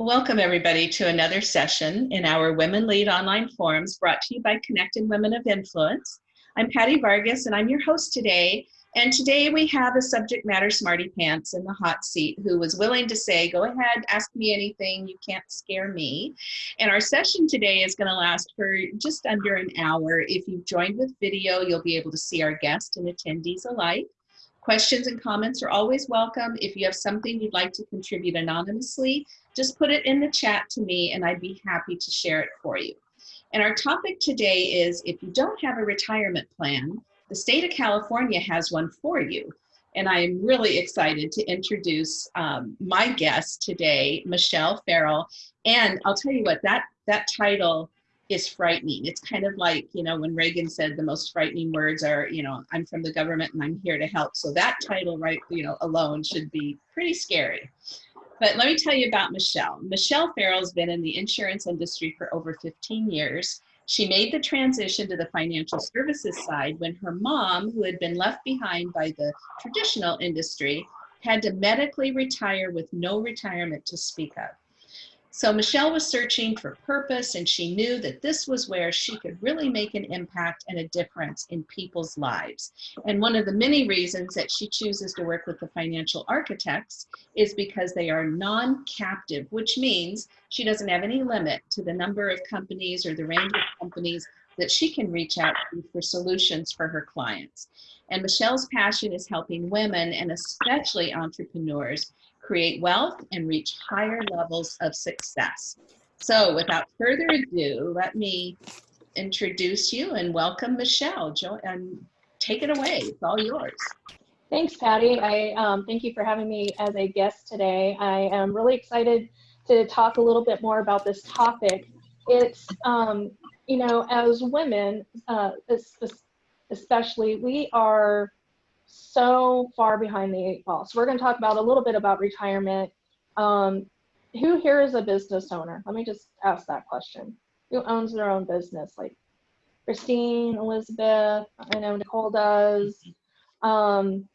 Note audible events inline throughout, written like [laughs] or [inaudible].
Welcome everybody to another session in our Women Lead Online Forums brought to you by Connected Women of Influence. I'm Patty Vargas and I'm your host today. And today we have a subject matter smarty pants in the hot seat who was willing to say, go ahead, ask me anything, you can't scare me. And our session today is gonna last for just under an hour. If you've joined with video, you'll be able to see our guests and attendees alike. Questions and comments are always welcome. If you have something you'd like to contribute anonymously, just put it in the chat to me and I'd be happy to share it for you. And our topic today is if you don't have a retirement plan, the state of California has one for you. And I am really excited to introduce um, my guest today, Michelle Farrell. And I'll tell you what, that, that title is frightening. It's kind of like, you know, when Reagan said the most frightening words are, you know, I'm from the government and I'm here to help. So that title, right, you know, alone should be pretty scary. But let me tell you about Michelle. Michelle Farrell's been in the insurance industry for over 15 years. She made the transition to the financial services side when her mom, who had been left behind by the traditional industry, had to medically retire with no retirement to speak of. So Michelle was searching for purpose and she knew that this was where she could really make an impact and a difference in people's lives. And one of the many reasons that she chooses to work with the financial architects is because they are non-captive, which means she doesn't have any limit to the number of companies or the range of companies that she can reach out to for solutions for her clients. And Michelle's passion is helping women and especially entrepreneurs create wealth, and reach higher levels of success. So without further ado, let me introduce you and welcome Michelle. Jo and take it away. It's all yours. Thanks, Patty. I um, thank you for having me as a guest today. I am really excited to talk a little bit more about this topic. It's, um, you know, as women, uh, especially, we are so far behind the eight ball. So we're going to talk about a little bit about retirement. Um, who here is a business owner? Let me just ask that question. Who owns their own business? Like Christine, Elizabeth, I know Nicole does, um,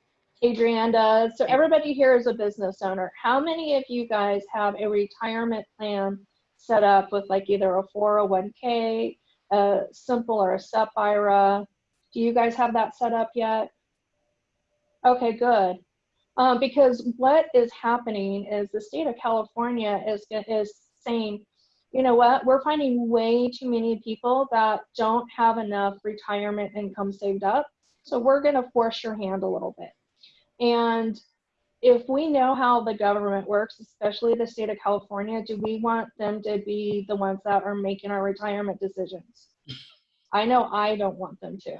Adrienne does. So everybody here is a business owner. How many of you guys have a retirement plan set up with like either a 401k, a simple or a SEP IRA? Do you guys have that set up yet? Okay, good. Um, because what is happening is the state of California is, is saying, you know what, we're finding way too many people that don't have enough retirement income saved up. So we're going to force your hand a little bit. And if we know how the government works, especially the state of California, do we want them to be the ones that are making our retirement decisions? I know I don't want them to.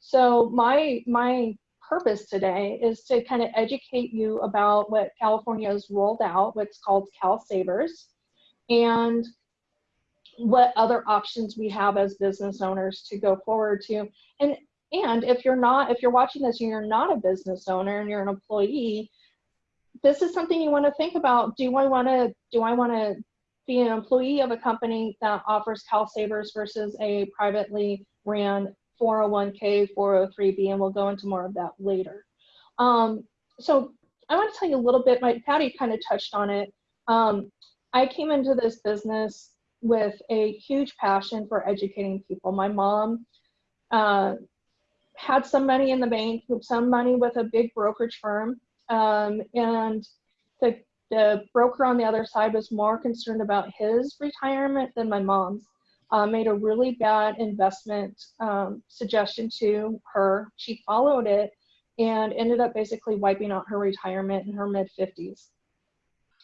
So my my purpose today is to kind of educate you about what California has rolled out, what's called Cal Savers, and what other options we have as business owners to go forward to. And and if you're not, if you're watching this and you're not a business owner and you're an employee, this is something you want to think about. Do I want to do I want to be an employee of a company that offers Cal Savers versus a privately ran 401k, 403b, and we'll go into more of that later. Um, so I want to tell you a little bit, my Patty kind of touched on it. Um, I came into this business with a huge passion for educating people. My mom uh, had some money in the bank, some money with a big brokerage firm, um, and the, the broker on the other side was more concerned about his retirement than my mom's uh, made a really bad investment um, suggestion to her. She followed it and ended up basically wiping out her retirement in her mid 50s.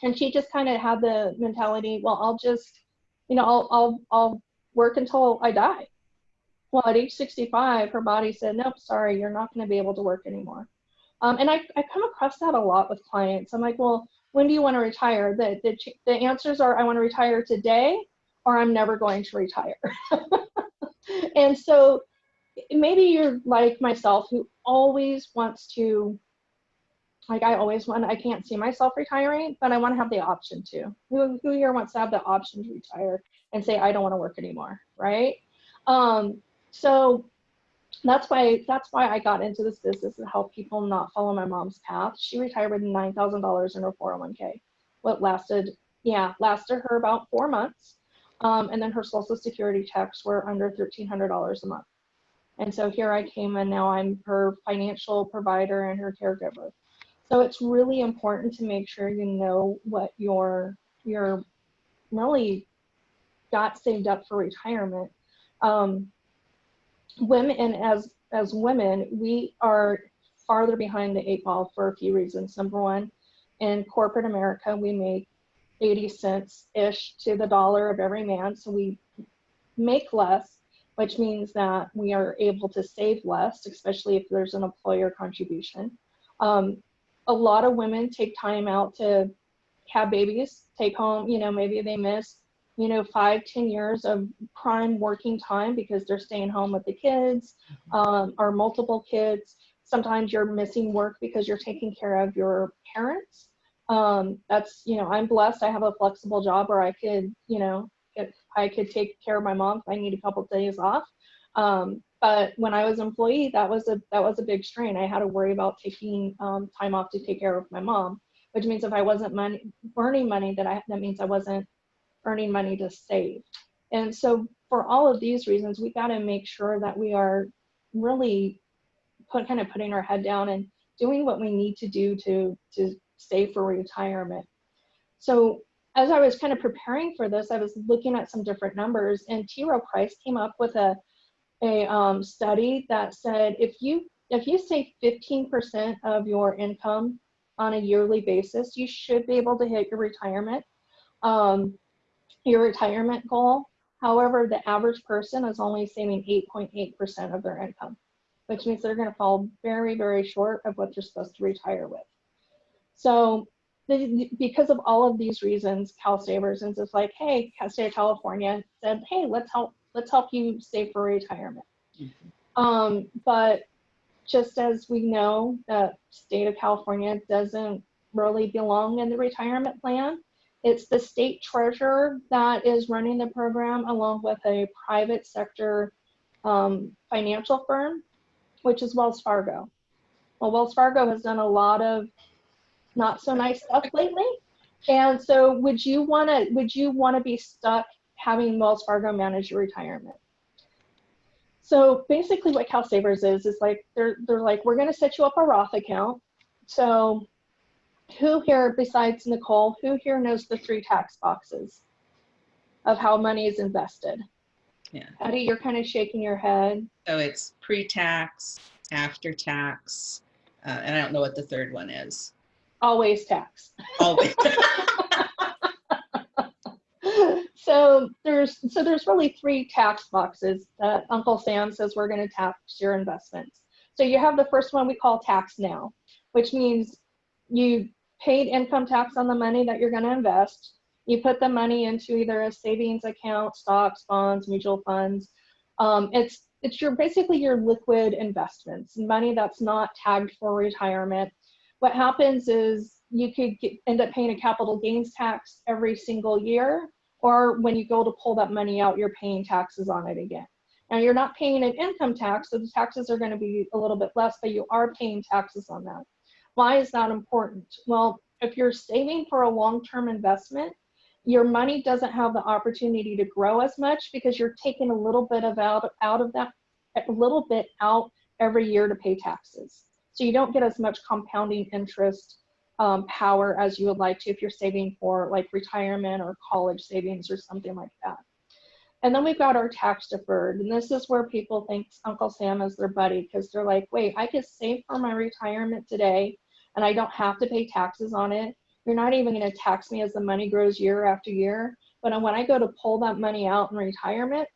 And she just kind of had the mentality, well, I'll just, you know, I'll, I'll, I'll work until I die. Well, at age 65, her body said, nope, sorry, you're not going to be able to work anymore. Um, and I, I come across that a lot with clients. I'm like, well, when do you want to retire? The, the, the answers are, I want to retire today or I'm never going to retire. [laughs] and so maybe you're like myself who always wants to like I always want I can't see myself retiring, but I want to have the option to. Who, who here wants to have the option to retire and say I don't want to work anymore, right? Um, so that's why that's why I got into this business to help people not follow my mom's path. She retired with nine thousand dollars in her 401k. What lasted yeah, lasted her about four months. Um, and then her social security checks were under $1,300 a month. And so here I came and now I'm her financial provider and her caregiver. So it's really important to make sure you know what your, your really got saved up for retirement. Um, women, and as, as women, we are farther behind the eight ball for a few reasons. Number one, in corporate America, we make 80 cents ish to the dollar of every man. So we make less, which means that we are able to save less, especially if there's an employer contribution. Um, a lot of women take time out to have babies, take home, you know, maybe they miss, you know, five, ten years of prime working time because they're staying home with the kids um, or multiple kids. Sometimes you're missing work because you're taking care of your parents um, that's, you know, I'm blessed. I have a flexible job where I could, you know, I could take care of my mom if I need a couple of days off. Um, but when I was employee, that was a that was a big strain. I had to worry about taking um, time off to take care of my mom, which means if I wasn't money earning money, that I that means I wasn't earning money to save. And so for all of these reasons, we got to make sure that we are really put kind of putting our head down and doing what we need to do to to save for retirement. So as I was kind of preparing for this, I was looking at some different numbers and T. Rowe Price came up with a, a um, study that said if you if you save 15% of your income on a yearly basis, you should be able to hit your retirement, um, your retirement goal. However, the average person is only saving 8.8% of their income, which means they're going to fall very, very short of what they're supposed to retire with. So the, because of all of these reasons, Cal Savers is just like, hey, State of California said, hey, let's help, let's help you save for retirement. Mm -hmm. um, but just as we know that state of California doesn't really belong in the retirement plan, it's the state treasurer that is running the program along with a private sector um, financial firm, which is Wells Fargo. Well, Wells Fargo has done a lot of not so nice stuff lately. And so would you want to would you want to be stuck having Wells Fargo manage your retirement? So basically what CalSavers is is like they're they're like we're going to set you up a Roth account. So who here besides Nicole, who here knows the three tax boxes of how money is invested? Yeah. Patty, you're kind of shaking your head. So it's pre-tax, after tax, uh, and I don't know what the third one is always tax. Always. [laughs] so there's so there's really three tax boxes that Uncle Sam says we're going to tax your investments. So you have the first one we call tax now, which means you paid income tax on the money that you're going to invest. You put the money into either a savings account, stocks, bonds, mutual funds. Um, it's it's your basically your liquid investments, money that's not tagged for retirement what happens is you could get, end up paying a capital gains tax every single year, or when you go to pull that money out, you're paying taxes on it again. Now you're not paying an income tax, so the taxes are going to be a little bit less, but you are paying taxes on that. Why is that important? Well, if you're saving for a long-term investment, your money doesn't have the opportunity to grow as much because you're taking a little bit of out, out of that, a little bit out every year to pay taxes. So you don't get as much compounding interest um, power as you would like to if you're saving for like retirement or college savings or something like that. And then we've got our tax deferred. And this is where people think Uncle Sam is their buddy because they're like, wait, I could save for my retirement today and I don't have to pay taxes on it. You're not even going to tax me as the money grows year after year. But when I go to pull that money out in retirement,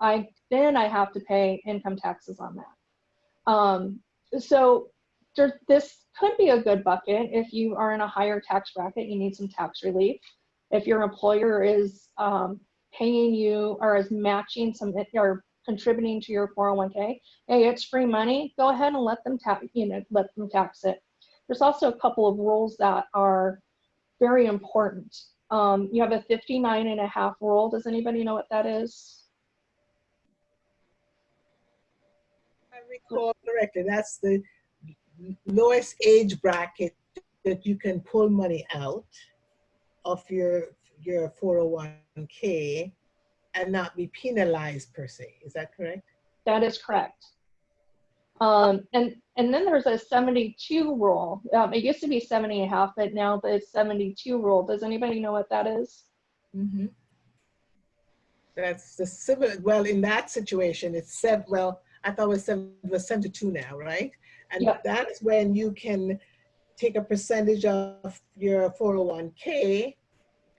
I then I have to pay income taxes on that. Um, so this could be a good bucket if you are in a higher tax bracket, you need some tax relief. If your employer is um, paying you or is matching some or contributing to your 401k, hey, it's free money, go ahead and let them tax, you know, let them tax it. There's also a couple of rules that are very important. Um, you have a 59 and a half rule. Does anybody know what that is? I recall correctly, that's the lowest age bracket that you can pull money out of your your 401k and not be penalized per se. Is that correct? That is correct. Um, and, and then there's a 72 rule. Um, it used to be 70 and a half, but now it's 72 rule. Does anybody know what that is? Mm-hmm. That's the similar, well, in that situation, it's seven, well, I thought it was seven, it was seven to two now, right? And Yep. that's when you can take a percentage of your 401k,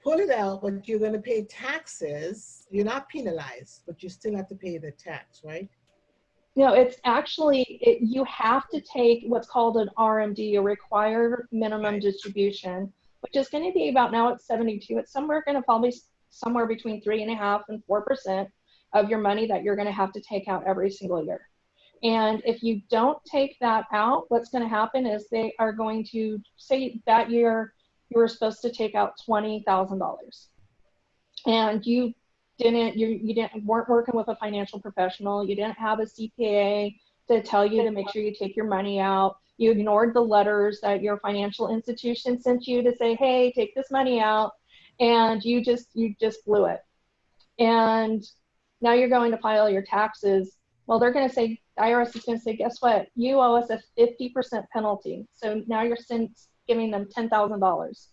pull it out, but you're gonna pay taxes. You're not penalized, but you still have to pay the tax, right? No, it's actually, it, you have to take what's called an RMD, a required minimum Right. distribution, which is going to be about now it's 72. It's somewhere going to probably somewhere between three and a half and four percent of your money that you're going to have to take out every single year. And if you don't take that out, what's going to happen is they are going to say that year you were supposed to take out twenty thousand dollars, and you didn't you you didn't weren't working with a financial professional you didn't have a cpa to tell you to make sure you take your money out. You ignored the letters that your financial institution sent you to say hey take this money out and you just you just blew it. And now you're going to file your taxes. Well they're going to say the irs is going to say guess what you owe us a 50% penalty so now you're giving them $10000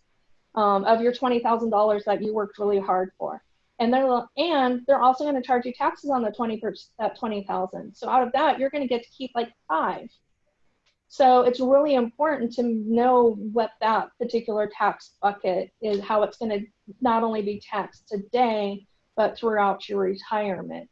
um, of your $20000 that you worked really hard for and they're and they're also going to charge you taxes on the 20 percent that 20,000. So out of that, you're going to get to keep like five. So it's really important to know what that particular tax bucket is, how it's going to not only be taxed today, but throughout your retirement.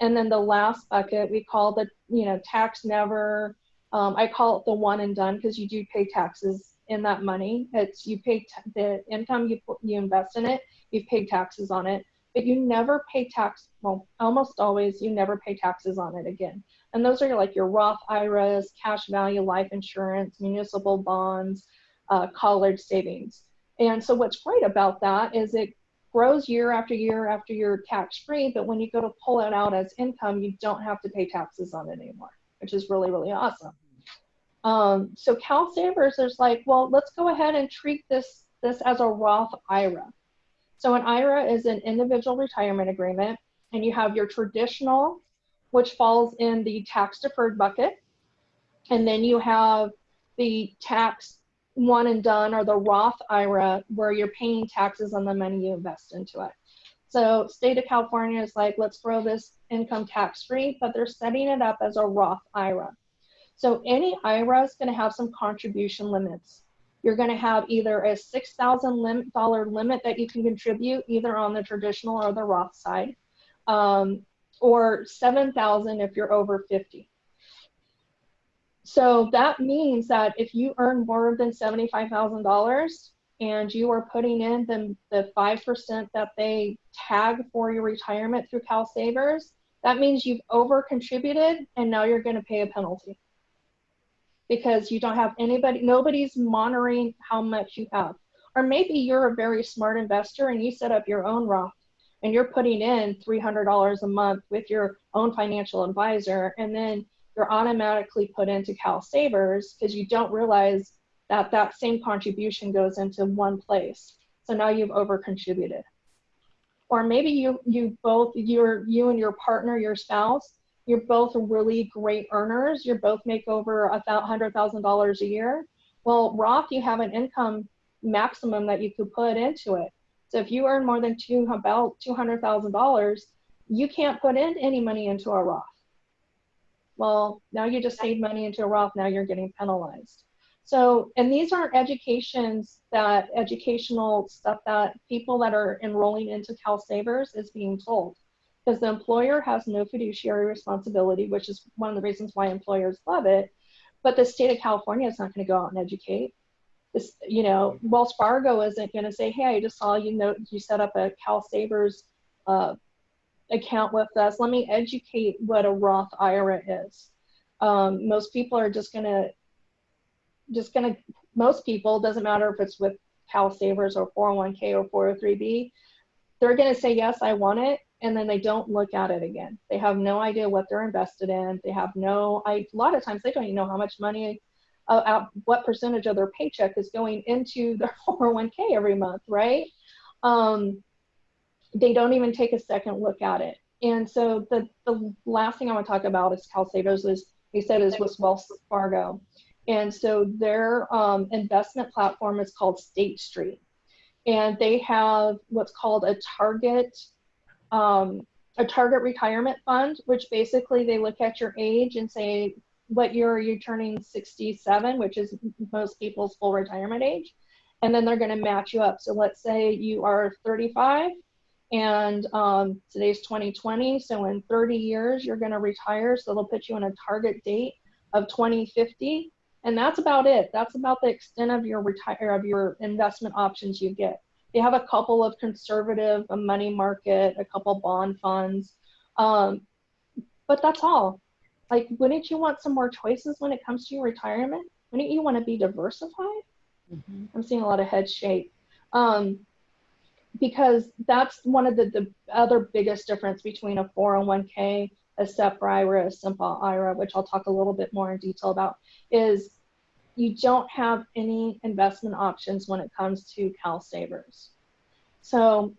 And then the last bucket we call the you know tax never. Um, I call it the one and done because you do pay taxes in that money. It's you pay the income you you invest in it, you've paid taxes on it but you never pay tax well almost always you never pay taxes on it again and those are like your roth iras cash value life insurance municipal bonds uh, college savings and so what's great about that is it grows year after year after you're tax free but when you go to pull it out as income you don't have to pay taxes on it anymore which is really really awesome um, so cal savers is like well let's go ahead and treat this this as a roth ira so an IRA is an individual retirement agreement, and you have your traditional, which falls in the tax deferred bucket. And then you have the tax one and done or the Roth IRA where you're paying taxes on the money you invest into it. So state of California is like, let's grow this income tax free, but they're setting it up as a Roth IRA. So any IRA is going to have some contribution limits you're going to have either a $6,000 limit that you can contribute either on the traditional or the Roth side, um, or 7,000 if you're over 50. So that means that if you earn more than $75,000 and you are putting in the, the 5% that they tag for your retirement through Cal Savers, that means you've over contributed and now you're going to pay a penalty because you don't have anybody, nobody's monitoring how much you have. Or maybe you're a very smart investor and you set up your own Roth and you're putting in $300 a month with your own financial advisor, and then you're automatically put into Cal Savers because you don't realize that that same contribution goes into one place. So now you've over contributed. Or maybe you you both you're you and your partner, your spouse, you're both really great earners. You both make over a hundred thousand dollars a year. Well, Roth, you have an income maximum that you could put into it. So if you earn more than two about two hundred thousand dollars, you can't put in any money into a Roth. Well, now you just saved money into a Roth. Now you're getting penalized. So, and these aren't educations that educational stuff that people that are enrolling into Cal Savers is being told because the employer has no fiduciary responsibility, which is one of the reasons why employers love it. But the state of California is not going to go out and educate. This, you know, Wells Fargo isn't going to say, "Hey, I just saw you know you set up a Cal Savers uh, account with us. Let me educate what a Roth IRA is." Um, most people are just to, just to. Most people doesn't matter if it's with Cal Savers or 401k or 403b. They're to say, "Yes, I want it," and then they don't look at it again. They have no idea what they're invested in. They have no, I, a lot of times they don't even know how much money, uh, uh, what percentage of their paycheck is going into their [laughs] 401k every month, right? um, they don't even take a second look at it. And so the, the last thing I want to talk about is CalSavers is they said is with Wells Fargo. And so their um, investment platform is called State Street. And they have what's called a target um, a target retirement fund, which basically they look at your age and say, what year are you turning 67, which is most people's full retirement age. And then they're going to match you up. So let's say you are 35 and um, today's 2020. So in 30 years, you're going to retire. So they'll put you on a target date of 2050. And that's about it. That's about the extent of your retire of your investment options you get. They have a couple of conservative, a money market, a couple bond funds, um, but that's all. Like, wouldn't you want some more choices when it comes to your retirement? Wouldn't you want to be diversified? Mm-hmm. I'm seeing a lot of head shake. Um, because that's one of the, the other biggest difference between a 401k, a SEP IRA, a simple IRA, which I'll talk a little bit more in detail about, is you don't have any investment options when it comes to Cal Savers. So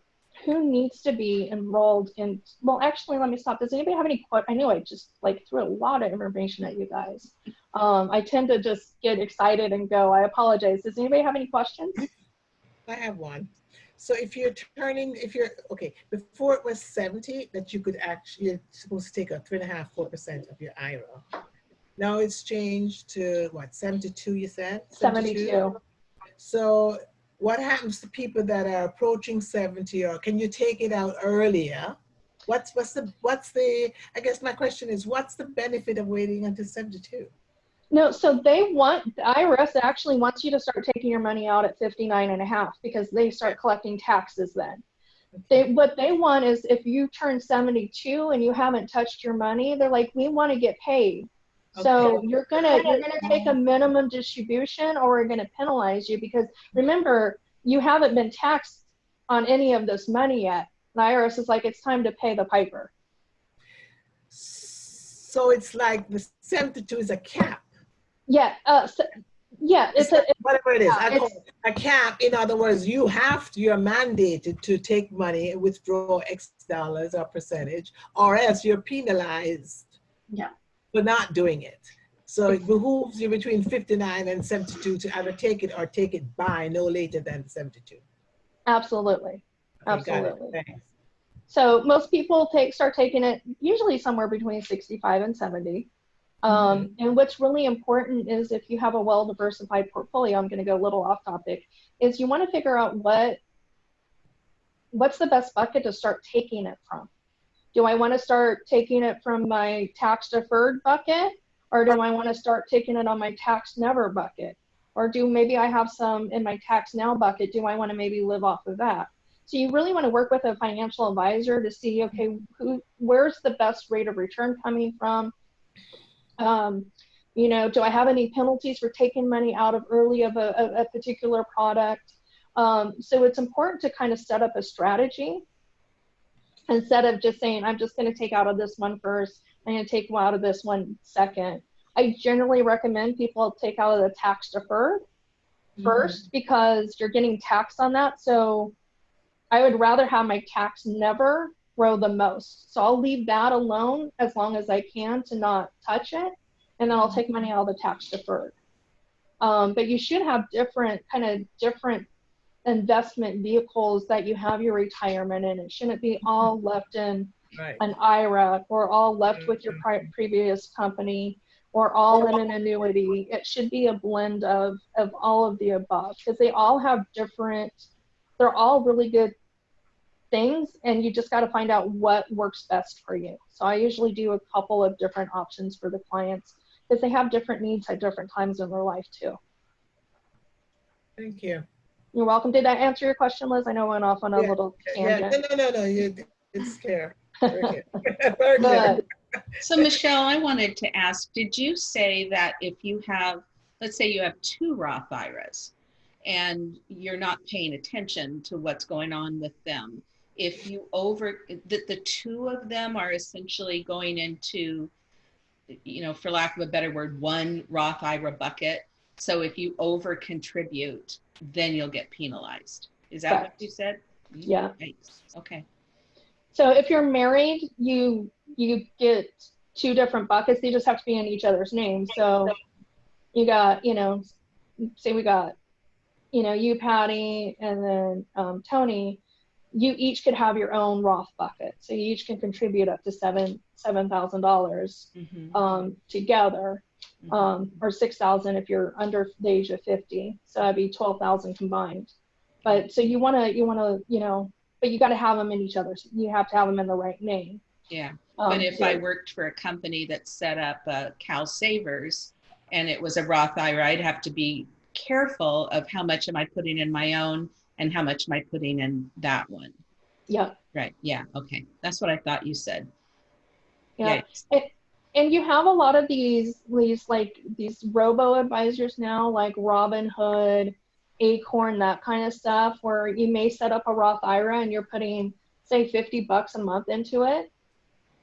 who needs to be enrolled in, well, actually, let me stop. Does anybody have any, I know I just like threw a lot of information at you guys. Um, I tend to just get excited and go, I apologize. Does anybody have any questions? I have one. So if you're turning, if you're, okay, before it was 70, that you could actually, you're supposed to take a three and a half, four percent of your IRA. Now it's changed to what, 72 you said? 72. 72. So what happens to people that are approaching 70 or can you take it out earlier? What's, what's the, what's the, I guess my question is, what's the benefit of waiting until 72? No, so they want, the IRS actually wants you to start taking your money out at 59 and a half because they start collecting taxes then. They, what they want is if you turn 72 and you haven't touched your money, they're like, we want to get paid. So you're gonna you're gonna take a minimum distribution, or we're gonna penalize you because remember you haven't been taxed on any of this money yet. The IRS is like it's time to pay the piper. So it's like the 72 is a cap. Yeah. Uh, so, yeah, it's, it's a, whatever it is. Call it a cap. In other words, you have to, you're mandated to take money, and withdraw X dollars or percentage, or else you're penalized. Yeah for not doing it. So it behooves you between 59 and 72 to either take it or take it by no later than 72. Absolutely. Absolutely. So most people take start taking it usually somewhere between 65 and 70. Um, mm -hmm. And what's really important is if you have a well diversified portfolio, I'm going to go a little off topic, is you want to figure out what what's the best bucket to start taking it from. Do I want to start taking it from my tax deferred bucket or do I want to start taking it on my tax never bucket? Or do maybe I have some in my tax now bucket? Do I want to maybe live off of that? So you really want to work with a financial advisor to see, okay, who, where's the best rate of return coming from? Um, you know, do I have any penalties for taking money out of early of a, a, a particular product? Um, so it's important to kind of set up a strategy instead of just saying, I'm just going to take out of this one first, I'm going to take out of this one second. I generally recommend people take out of the tax deferred mm-hmm. first because you're getting taxed on that. So I would rather have my tax never grow the most. So I'll leave that alone as long as I can to not touch it. And then I'll take money out of the tax deferred. Um, but you should have different kind of different investment vehicles that you have your retirement in. It shouldn't be all left in right. an IRA or all left with your pri- previous company or all in an annuity. It should be a blend of, of all of the above because they all have different, they're all really good things and you just got to find out what works best for you. So I usually do a couple of different options for the clients because they have different needs at different times in their life too. Thank you. You're welcome. Did that answer your question, Liz? I know I went off on a yeah, little tangent. Yeah. No, no, no, no. You, it's fair. Very [laughs] [laughs] So Michelle, I wanted to ask, did you say that if you have, let's say you have two Roth IRAs and you're not paying attention to what's going on with them, if you over, that the two of them are essentially going into, you know, for lack of a better word, one Roth IRA bucket. So if you over contribute, then you'll get penalized. Is that Correct. what you said? Yeah. Yikes. Okay. So if you're married, you you get two different buckets. They just have to be in each other's names. So you got, you know, say we got, you know, you, Patty, and then um, Tony. You each could have your own Roth bucket. So you each can contribute up to seven seven thousand dollars Mhm. um, together, Mhm. um, or six thousand if you're under the age of fifty. So that'd be twelve thousand combined. But so you want to you want to you know, but you got to have them in each other's. You have to have them in the right name. Yeah. Um, But if so- I worked for a company that set up uh, Cal Savers and it was a Roth IRA, I'd have to be careful of how much am I putting in my own and how much am I putting in that one. yeah, Right. Yeah. Okay. That's what I thought you said. yeah. Yikes. and you have a lot of these these like these robo advisors now like robinhood acorn that kind of stuff where you may set up a roth ira and you're putting say 50 bucks a month into it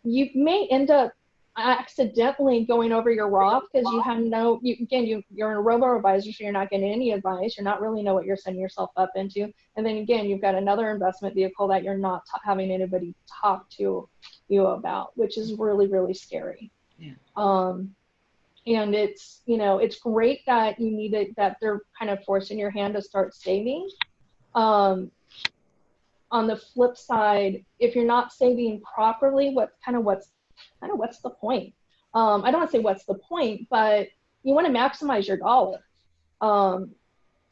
you may end up accidentally going over your roth because you have no you again you you're in a robo advisor so you're not getting any advice. You're not really know what you're setting yourself up into. And then again you've got another investment vehicle that you're not having anybody talk to you about which is really really scary. Yeah. um and it's you know it's great that you need it that they're kind of forcing your hand to start saving. Um on the flip side if you're not saving properly what kind of what's kind of what's the point? Um i don't want to say what's the point but you want to maximize your dollar. Um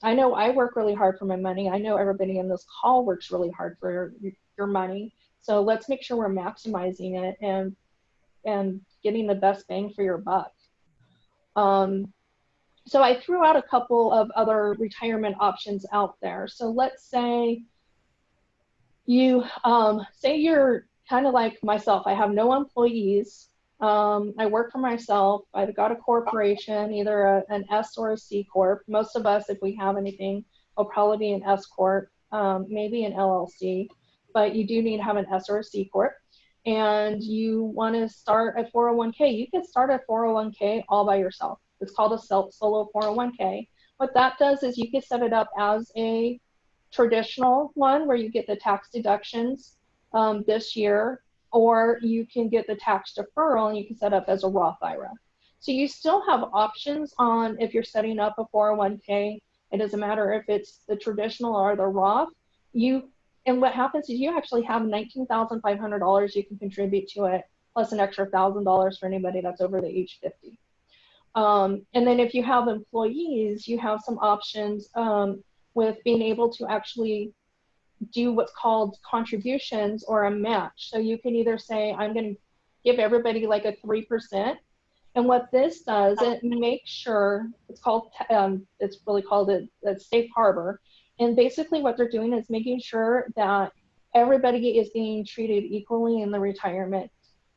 i know i work really hard for my money. I know everybody in this call works really hard for your, your money. So let's make sure we're maximizing it and and getting the best bang for your buck. Um, so I threw out a couple of other retirement options out there. So let's say you um, say you're kind of like myself. I have no employees. Um, I work for myself. I've got a corporation, either a, an S or a C corp. Most of us, if we have anything, will probably be an S corp, um, maybe an LLC. But you do need to have an S or a C corp and you want to start a 401k, you can start a 401k all by yourself. It's called a self solo 401k. What that does is you can set it up as a traditional one where you get the tax deductions um, this year, or you can get the tax deferral and you can set up as a Roth IRA. So you still have options on if you're setting up a 401k. It doesn't matter if it's the traditional or the Roth. You and what happens is you actually have $19,500 you can contribute to it, plus an extra $1,000 for anybody that's over the age 50. Um, and then if you have employees, you have some options um, with being able to actually do what's called contributions or a match. So you can either say, I'm going to give everybody like a 3%. And what this does, it makes sure it's called, um, it's really called a, a safe harbor. And basically, what they're doing is making sure that everybody is being treated equally in the retirement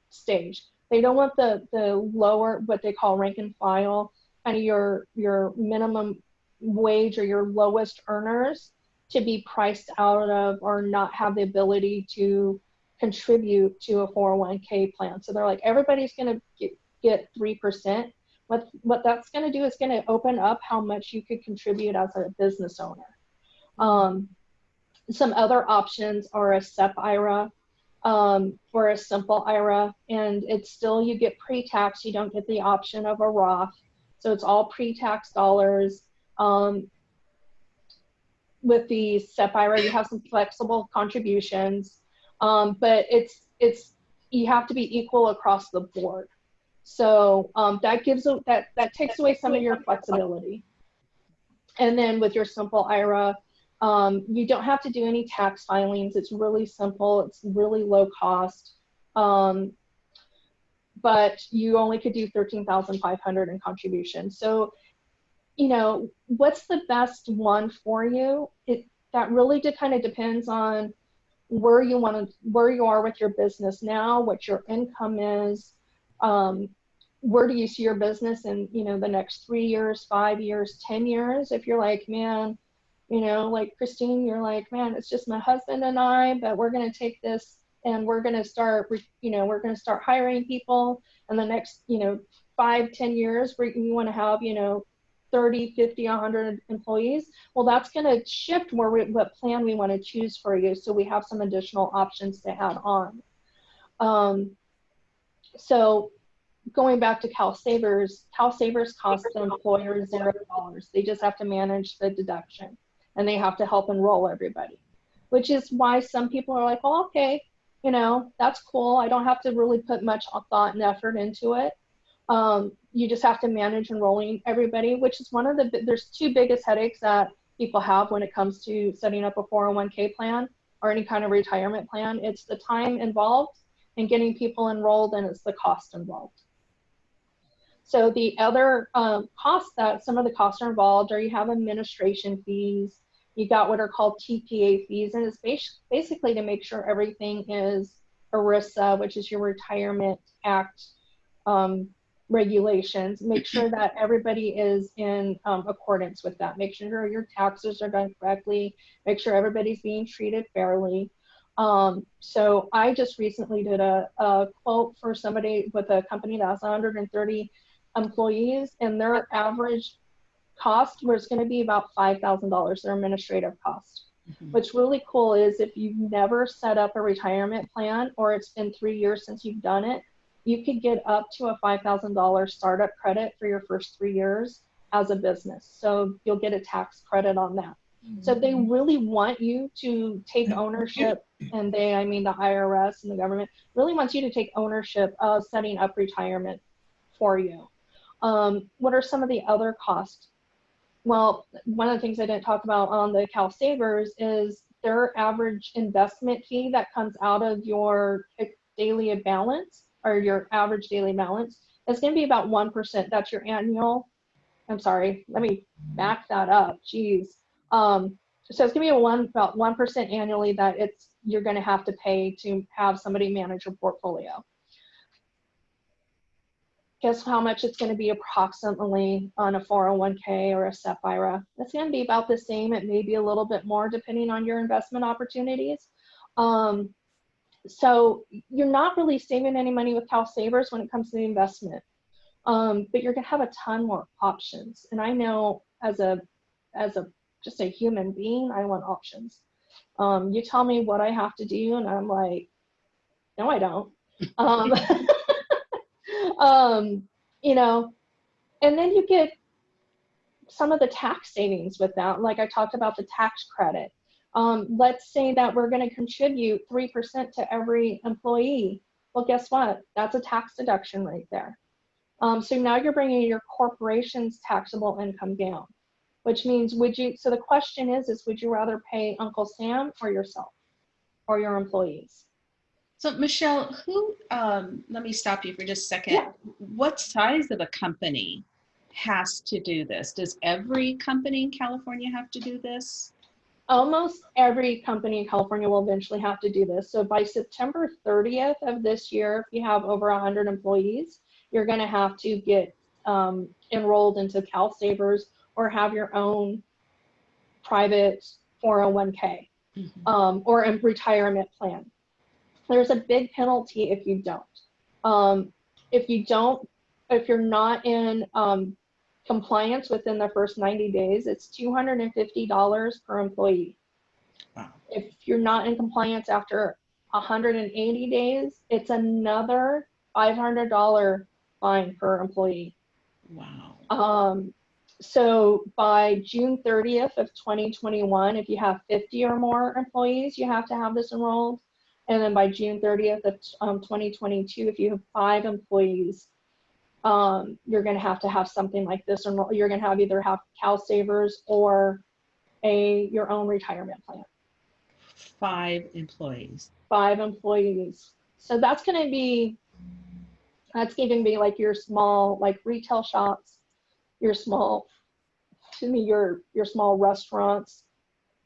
stage. They don't want the the lower, what they call rank and file, kind of your your minimum wage or your lowest earners to be priced out of or not have the ability to contribute to a 401k plan. So they're like, everybody's going to get, get 3%. What, what that's going to do is going to open up how much you could contribute as a business owner. Um, some other options are a SEP IRA um, or a simple IRA, and it's still you get pre-tax. You don't get the option of a Roth, so it's all pre-tax dollars. Um, with the SEP IRA, you have some flexible contributions, um, but it's it's you have to be equal across the board. So um, that gives a, that that takes away some of your flexibility. And then with your simple IRA, um, you don't have to do any tax filings. It's really simple. It's really low cost. Um, but you only could do 13,500 in contribution. So, you know, what's the best one for you? It that really de- kind of depends on where you want to, where you are with your business now, what your income is, um, where do you see your business in, you know, the next three years, five years, 10 years? If you're like, man, you know, like Christine, you're like, man, it's just my husband and I, but we're going to take this and we're going to start, you know, we're going to start hiring people in the next, you know, five, ten years where you want to have, you know, 30, 50, 100 employees, well, that's going to shift where we, what plan we want to choose for you. So we have some additional options to add on. Um, so going back to Cal Savers, Cal Savers costs the employer zero dollars. They just have to manage the deduction and they have to help enroll everybody, which is why some people are like, well, okay, you know, that's cool. I don't have to really put much thought and effort into it. Um, you just have to manage enrolling everybody, which is one of the, there's two biggest headaches that people have when it comes to setting up a 401k plan or any kind of retirement plan. It's the time involved in getting people enrolled and it's the cost involved. So the other um, costs that some of the costs are involved are you have administration fees, you got what are called TPA fees, and it's bas basically to make sure everything is ERISA, which is your Retirement Act um, regulations. Make sure that everybody is in um, accordance with that. Make sure your taxes are done correctly. Make sure everybody's being treated fairly. Um, so I just recently did a, a, quote for somebody with a company that has 130 employees and their average cost was going to be about $5,000, their administrative cost. Mhm. What's really cool is if you've never set up a retirement plan or it's been three years since you've done it, you could get up to a $5,000 startup credit for your first three years as a business. So you'll get a tax credit on that. So they really want you to take ownership, and they, I mean the IRS and the government, really wants you to take ownership of setting up retirement for you. Um, what are some of the other costs? Well, one of the things I didn't talk about on the Cal Savers is their average investment fee that comes out of your daily balance or your average daily balance is going to be about 1%. That's your annual. I'm sorry, let me back that up. Jeez. Um, so it's going to be a one about 1% annually that it's you're going to have to pay to have somebody manage your portfolio guess how much it's going to be approximately on a 401k or a SEP IRA. It's going to be about the same. It may be a little bit more depending on your investment opportunities. Um, so you're not really saving any money with Cal Savers when it comes to the investment, um, but you're going to have a ton more options. And I know as a as a just a human being, I want options. Um, you tell me what I have to do, and I'm like, no, I don't. [laughs] Um, [laughs] um, you know, and then you get some of the tax savings with that. Like I talked about the tax credit. Um, let's say that we're going to contribute 3% to every employee. Well, guess what? That's a tax deduction right there. Um, so now you're bringing your corporation's taxable income down, which means would you, so the question is, is would you rather pay Uncle Sam or yourself or your employees? So Michelle, who, um, let me stop you for just a second. Yeah. What size of a company has to do this? Does every company in California have to do this? Almost every company in California will eventually have to do this. So by September 30th of this year, if you have over 100 employees, you're going to have to get um, enrolled into Cal Savers or have your own private 401k Mhm. um, or a retirement plan. There's a big penalty if you don't. Um, if you don't, if you're not in um, compliance within the first 90 days, it's $250 per employee. Wow. If you're not in compliance after 180 days, it's another $500 fine per employee. Wow. Um, so by June 30th of 2021, if you have 50 or more employees, you have to have this enrolled. And then by June 30th of um, 2022, if you have five employees, um, you're going to have to have something like this, or you're going to have either have Cal Savers or a your own retirement plan. Five employees. Five employees, so that's going to be that's going to be like your small like retail shops, your small, to me, your your small restaurants,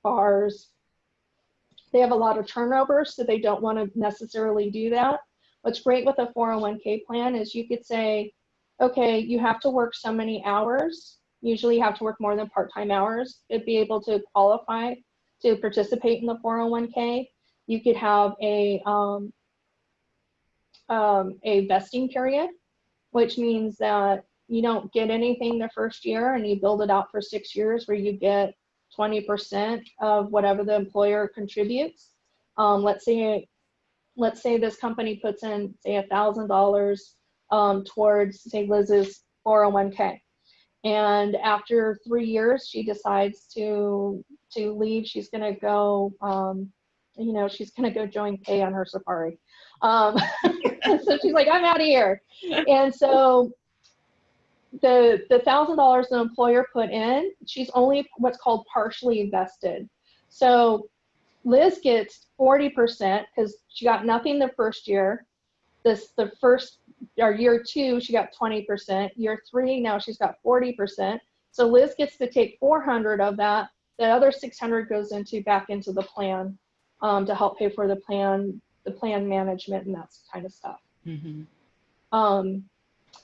bars, they have a lot of turnover, so they don't want to necessarily do that. What's great with a 401k plan is you could say, okay, you have to work so many hours. Usually you have to work more than part-time hours to be able to qualify to participate in the 401k. You could have a, um, um, a vesting period, which means that you don't get anything the first year and you build it out for six years where you get 20% of whatever the employer contributes. Um, let's say, let's say this company puts in say a thousand dollars um, towards say Liz's 401k. And after three years, she decides to to leave. She's gonna go, um, you know, she's gonna go join Kay on her safari. Um, [laughs] so she's like, I'm out of here. And so the the thousand dollars the employer put in, she's only what's called partially invested. So Liz gets 40% because she got nothing the first year. This the first or year two, she got 20%. Year three, now she's got 40%. So Liz gets to take 400 of that. The other 600 goes into back into the plan um, to help pay for the plan, the plan management and that kind of stuff. Mhm. Um,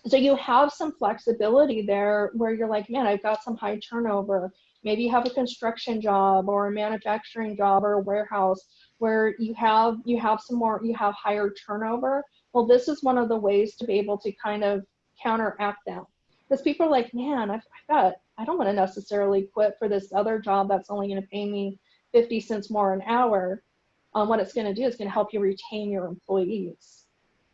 so you have some flexibility there where you're like, man, I've got some high turnover. Maybe you have a construction job or a manufacturing job or a warehouse where you have you have some more you have higher turnover. Well, this is one of the ways to be able to kind of counteract that. Because people are like, man, I've, I've got I don't want to necessarily quit for this other job that's only going to pay me 50 cents more an hour. Um, what it's going to do is going to help you retain your employees.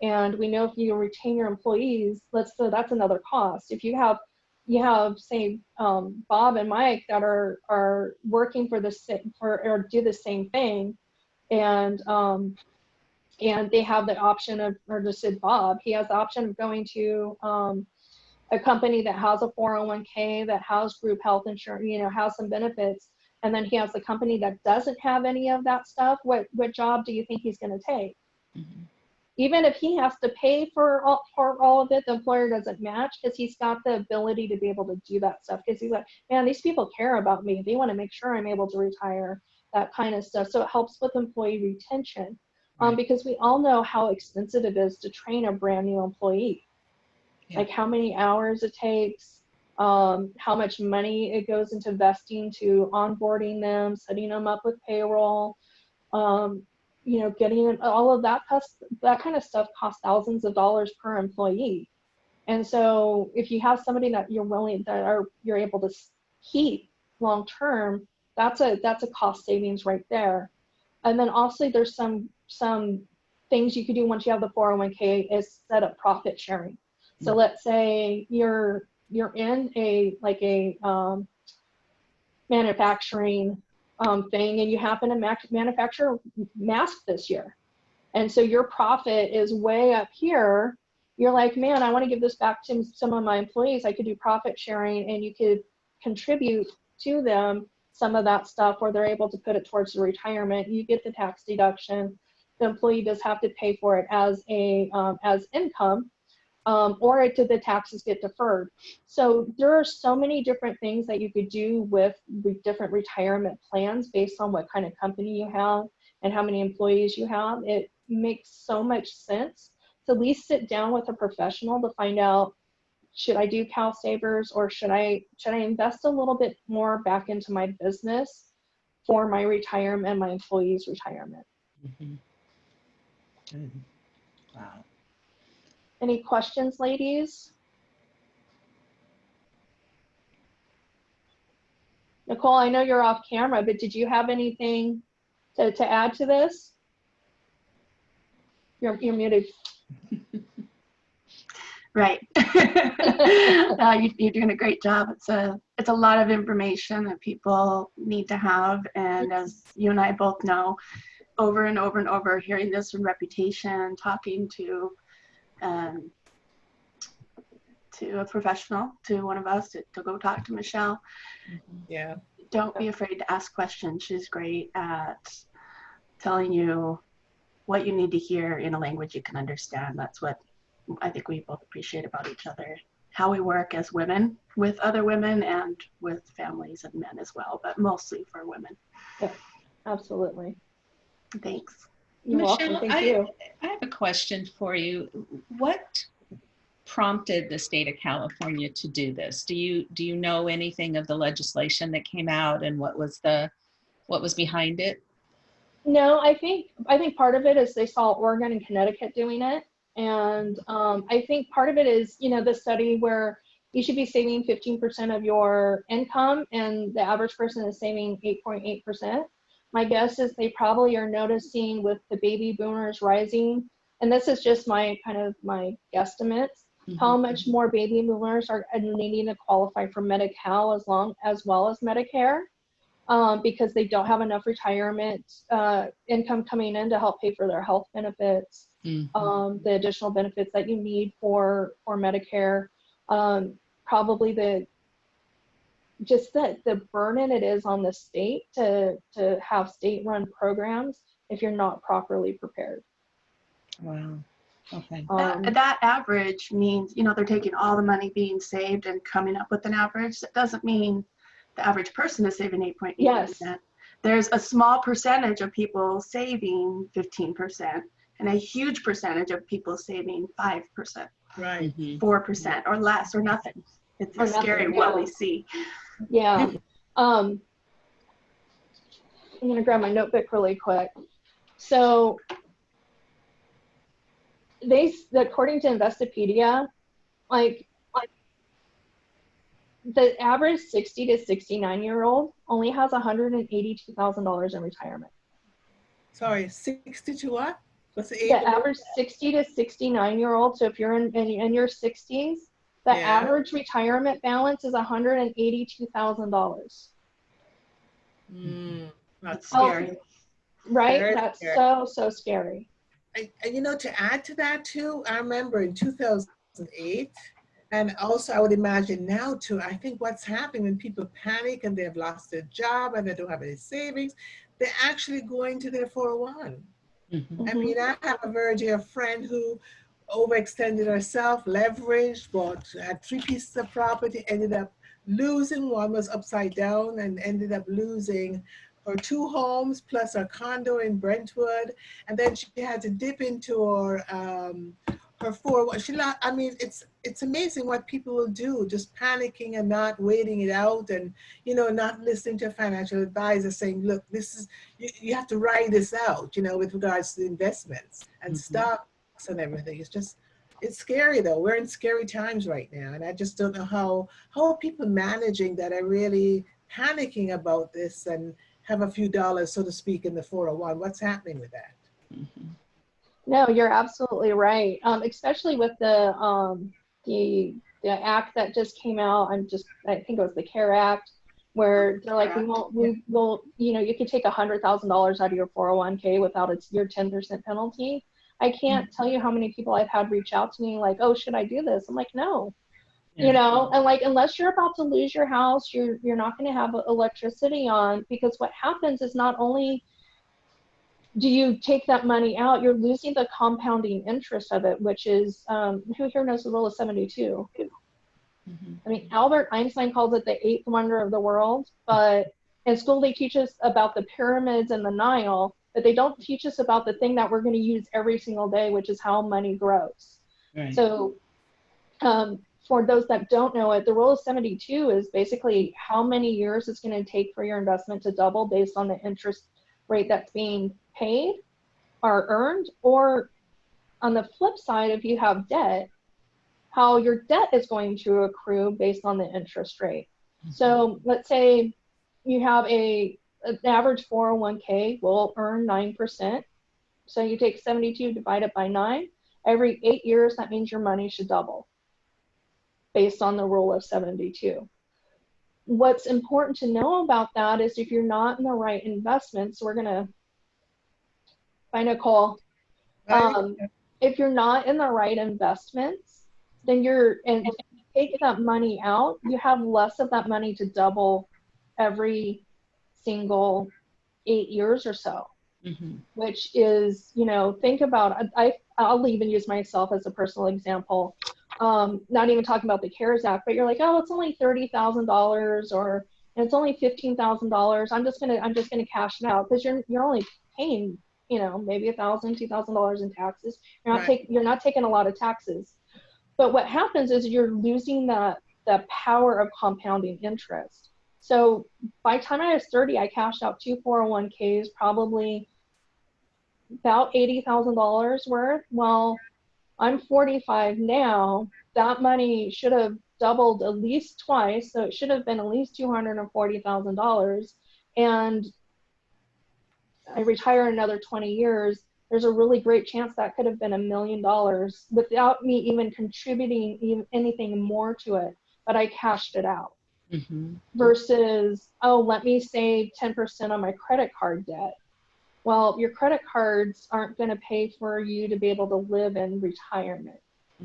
And we know if you retain your employees, let's so that's another cost. If you have you have say um, Bob and Mike that are are working for the same for or do the same thing, and um, and they have the option of or just said Bob, he has the option of going to um, a company that has a 401k that has group health insurance, you know, has some benefits, and then he has a company that doesn't have any of that stuff. What what job do you think he's going to take? Mhm. even if he has to pay for all, for all of it, the employer doesn't match because he's got the ability to be able to do that stuff. Because he's like, man, these people care about me. They want to make sure I'm able to retire, that kind of stuff. So it helps with employee retention um, because we all know how expensive it is to train a brand new employee. Yeah. Like how many hours it takes, um, how much money it goes into vesting to onboarding them, setting them up with payroll. Um, you know, getting all of that cost, that kind of stuff costs thousands of dollars per employee. And so if you have somebody that you're willing that are you're able to keep long term, that's a that's a cost savings right there. And then also there's some some things you could do once you have the 401k is set up profit sharing. So let's say you're you're in a like a um, manufacturing um, thing and you happen to mac- manufacture masks this year. And so your profit is way up here. You're like, man, I want to give this back to some of my employees. I could do profit sharing and you could contribute to them some of that stuff where they're able to put it towards the retirement. You get the tax deduction. The employee does have to pay for it as a um, as income, um, or it did the taxes get deferred. So there are so many different things that you could do with, different retirement plans based on what kind of company you have and how many employees you have. It makes so much sense to at least sit down with a professional to find out should I do CalSavers or should I should I invest a little bit more back into my business for my retirement my employees' retirement. Mhm. Good. Wow. Any questions, ladies? Nicole, I know you're off camera, but did you have anything to, to add to this? You're, you're muted. [laughs] Right. [laughs] uh, you, you're doing a great job. It's a it's a lot of information that people need to have, and as you and I both know, over and over and over, hearing this from Reputation, talking to um, to a professional, to one of us, to, to go talk to Michelle. Yeah. Don't be afraid to ask questions. She's great at telling you what you need to hear in a language you can understand. That's what I think we both appreciate about each other. How we work as women with other women and with families and men as well, but mostly for women. Yeah, absolutely. Thanks. You're welcome. Michelle, Thank I- you. I have a question for you. What prompted the state of California to do this? Do you do you know anything of the legislation that came out and what was the what was behind it? No, I think I think part of it is they saw Oregon and Connecticut doing it, and um, I think part of it is you know the study where you should be saving 15% of your income and the average person is saving 8.8%. My guess is they probably are noticing with the baby boomers rising, and this is just my kind of my guesstimates, how much more baby boomers are needing to qualify for Medi-Cal as long as well as Medicare um, because they don't have enough retirement uh, income coming in to help pay for their health benefits, Mhm. um, the additional benefits that you need for for Medicare. Um, probably the just that the burden it is on the state to to have state run programs if you're not properly prepared. Wow. Okay. Um, That, that average means, you know, they're taking all the money being saved and coming up with an average. That doesn't mean the average person is saving 8.8%. Yes. There's a small percentage of people saving 15% and a huge percentage of people saving 5%, Right. Mhm. 4% or less or nothing. It's Or scary nothing, what we see. Yeah. [laughs] Um, I'm gonna grab my notebook really quick. So they, according to Investopedia, like, like the average 60 to 69 year old only has $182,000 in retirement. Sorry, 60 to what? What's the age? The average 60 to 69 year old, so if you're in, in, in your 60s, the Yeah. average retirement balance is $182,000. Mm, not It's Oh, scary. Right? Very That's scary. so, so scary. And, and you know, to add to that too, I remember in 2008, and also I would imagine now too, I think what's happening when people panic and they've lost their job and they don't have any savings, they're actually going to their 401. Mhm. I mean, I have a very dear friend who overextended herself, leveraged, bought, had three pieces of property, ended up losing, one was upside down and ended up losing her two homes plus her condo in Brentwood. And then she had to dip into her, um, her four, she, I mean, it's, it's amazing what people will do, just panicking and not waiting it out and, you know, not listening to a financial advisor saying, look, this is, you, you have to ride this out, you know, with regards to investments and Mhm. And everything. It's just, it's scary though. We're in scary times right now. And I just don't know how, how are people managing that are really panicking about this and have a few dollars, so to speak, in the 401. What's happening with that? Mhm. No, you're absolutely right. Um, especially with the um, the the act that just came out. I'm just I think it was the CARES Act, where they're like, we won't, we will, you know, you could take a hundred thousand dollars out of your 401k without its your 10% penalty. I can't tell you how many people I've had reach out to me like, oh, should I do this? I'm like, no, Yeah. you know, and like unless you're about to lose your house, you're you're not going to have electricity on because what happens is not only do you take that money out, you're losing the compounding interest of it, which is um, who here knows the rule of 72? Mhm. I mean, Albert Einstein calls it the eighth wonder of the world, but in school they teach us about the pyramids and the Nile, but they don't teach us about the thing that we're going to use every single day, which is how money grows. Right. So, um, for those that don't know it, the rule of 72 is basically how many years it's going to take for your investment to double based on the interest rate that's being paid or earned. Or on the flip side, if you have debt, how your debt is going to accrue based on the interest rate. So let's say you have a an average 401k will earn 9%. So you take 72, divide it by 9. Every eight years, that means your money should double based on the rule of 72. What's important to know about that is if you're not in the right investments, we're going to find a call. Um, if you're not in the right investments, then you're, and if you take that money out, you have less of that money to double every single eight years or so Mhm. which is, you know, think about, I, I'll even use myself as a personal example. Um, not even talking about the CARES Act, but you're like, oh, it's only $30,000 or it's only $15,000. I'm just going to, I'm just going to cash it out because you're, you're only paying, you know, maybe a thousand, two thousand dollars in taxes. You're not Right. taking, you're not taking a lot of taxes. But what happens is you're losing that, the power of compounding interest. So by the time I was 30, I cashed out two 401ks, probably about $80,000 worth. Well, I'm 45 now. That money should have doubled at least twice, so it should have been at least two hundred and I retire another twenty years, there's a really great chance that could have been a million dollars without me even contributing even anything more to it, but I cashed it out Mhm. versus, oh, let me save 10% on my credit card debt. Well, your credit cards aren't going to pay for you to be able to live in retirement.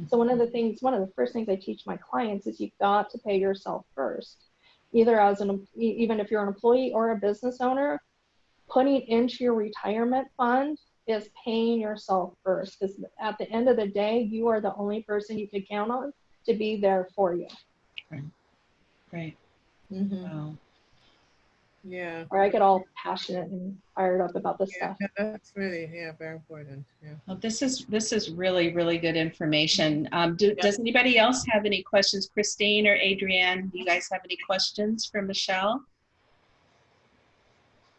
So, one of the things, one of the first things I teach my clients is you've got to pay yourself first. Either as an, even if you're an employee or a business owner, putting into your retirement fund is paying yourself first. Because at the end of the day, you are the only person you can count on to be there for you. Right. Mm-hmm. Wow. Yeah. or I get all passionate and fired up about this Yeah, stuff. that's really, yeah, very important. Yeah. Well, this is this is really really good information. Um, do, Does anybody else have any questions? Christine or Adrienne, do you guys have any questions for Michelle?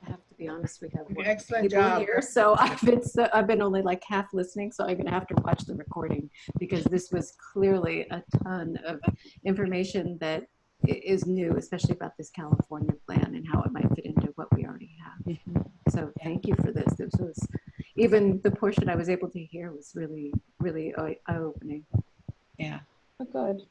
I have to be honest, we have one Excellent job. here, so [laughs] I've been so, I've been only like half listening, so I'm gonna have to watch the recording because this was clearly a ton of information that i- is new, especially about this California plan and how it might fit into what we already have. Mm-hmm. So thank you for this. This was even the portion I was able to hear was really really eye opening. Yeah. Oh, good.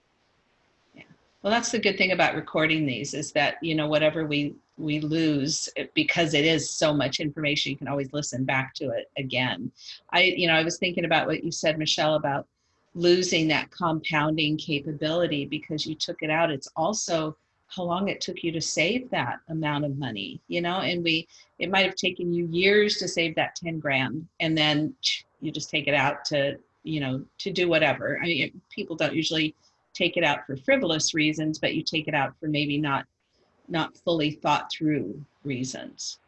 Yeah. Well, that's the good thing about recording these is that you know whatever we we lose it- because it is so much information, you can always listen back to it again. I you know I was thinking about what you said, Michelle, about losing that compounding capability because you took it out. It's also how long it took you to save that amount of money, you know, and we it might have taken you years to save that 10 grand and then you just take it out to you know to do whatever i mean people don't usually take it out for frivolous reasons but you take it out for maybe not not fully thought through reasons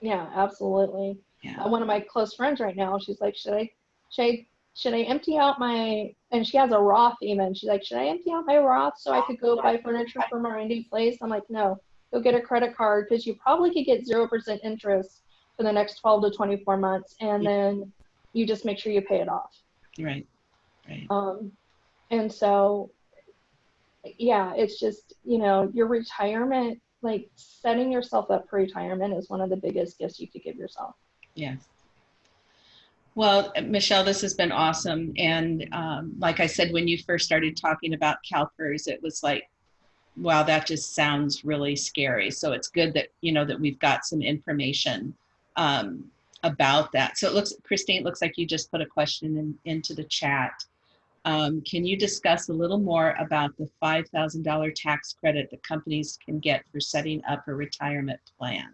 Yeah, absolutely. yeah Uh, one of my close friends right now, she's like, should I, should I, should I empty out my, and she has a Roth even. She's like, should I empty out my Roth so I could go buy furniture for my Randy place? I'm like, no, go get a credit card because you probably could get 0% interest for the next 12 to 24 months. And then you just make sure you pay it off. right right Um, and so, yeah, it's just, you know, your retirement, like setting yourself up for retirement is one of the biggest gifts you could give yourself. Yes. Well, Michelle, this has been awesome. And um, like I said, when you first started talking about CalPERS, it was like, wow, that just sounds really scary. So it's good that, you know, that we've got some information um, about that. So it looks, Christine, it looks like you just put a question in, into the chat. Um, can you discuss a little more about the $5,000 tax credit that companies can get for setting up a retirement plan?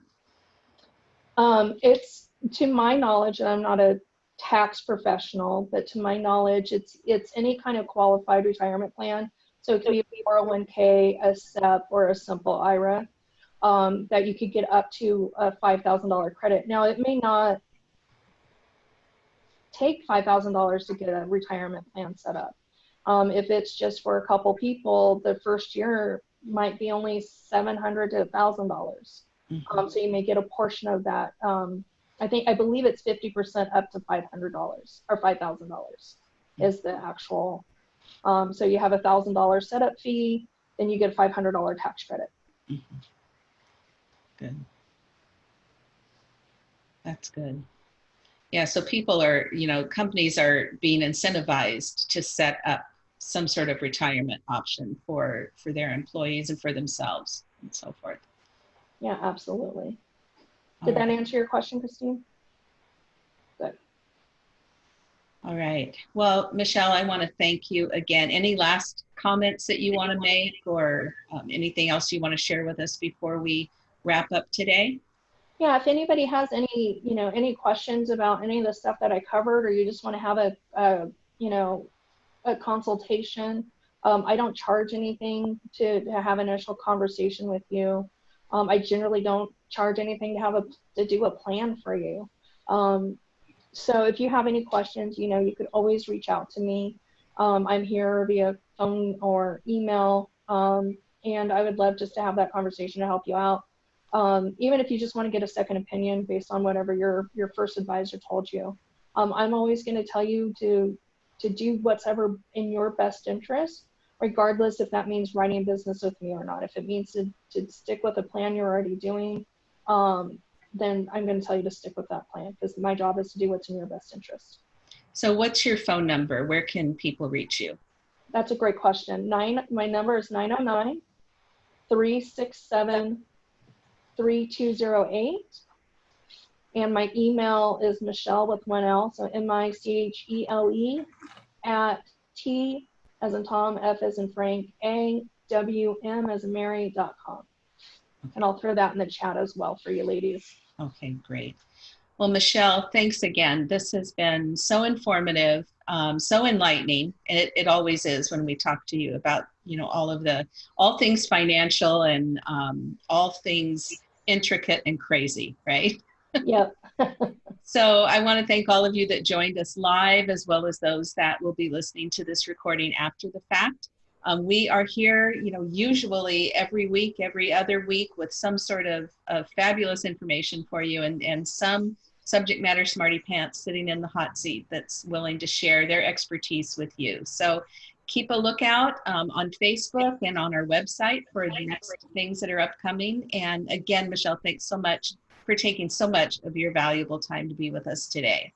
Um, it's to my knowledge, and I'm not a tax professional, but to my knowledge, it's it's any kind of qualified retirement plan. So it could be a 401k, a SEP, or a simple IRA um, that you could get up to a $5,000 credit. Now, it may not take $5,000 to get a retirement plan set up. Um, if it's just for a couple people, the first year might be only 700 to $1,000. Mhm. Um, so you may get a portion of that. I think I believe it's fifty percent up to five hundred dollars or five thousand dollars is the actual. Um, so you have a thousand dollar setup fee, then you get a five hundred dollar tax credit. Good. That's good. Yeah, so people are, you know, companies are being incentivized to set up some sort of retirement option for for their employees and for themselves and so forth. Yeah, absolutely. Did that answer your question, Christine? Good. All right. Well, Michelle, I want to thank you again. Any last comments that you want to make or um, anything else you want to share with us before we wrap up today? Yeah, if anybody has any, you know, any questions about any of the stuff that I covered, or you just want to have a, a you know, a consultation, um, I don't charge anything to, to have an initial conversation with you. Um, I generally don't charge anything to have a to do a plan for you. Um, so if you have any questions, you know, you could always reach out to me. Um, I'm here via phone or email, um, and I would love just to have that conversation to help you out um, even if you just want to get a second opinion based on whatever your your first advisor told you um, i'm always going to tell you to to do what's ever in your best interest regardless if that means writing business with me or not. If it means to, to stick with a plan you're already doing, um, then I'm going to tell you to stick with that plan because my job is to do what's in your best interest. So what's your phone number? Where can people reach you? That's a great question. Nine, my number is 909 367 3208. And my email is Michelle with one L, so M I C H E L E at T as in Tom, F as in Frank, A W M as in Mary dot com. And I'll throw that in the chat as well for you ladies. Okay, great. Well, Michelle, thanks again. This has been so informative, um, so enlightening, and it, it always is when we talk to you about, you know, all of the, all things financial and um, all things intricate and crazy, right? [laughs] Yep. So I want to thank all of you that joined us live, as well as those that will be listening to this recording after the fact. Um, we are here, you know, usually every week, every other week with some sort of, of fabulous information for you and, and some subject matter smarty pants sitting in the hot seat that's willing to share their expertise with you. So keep a lookout um, on Facebook and on our website for the next things that are upcoming. And again, Michelle, thanks so much for taking so much of your valuable time to be with us today.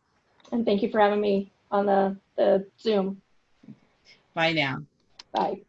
And thank you for having me on the, the Zoom. Bye now. Bye.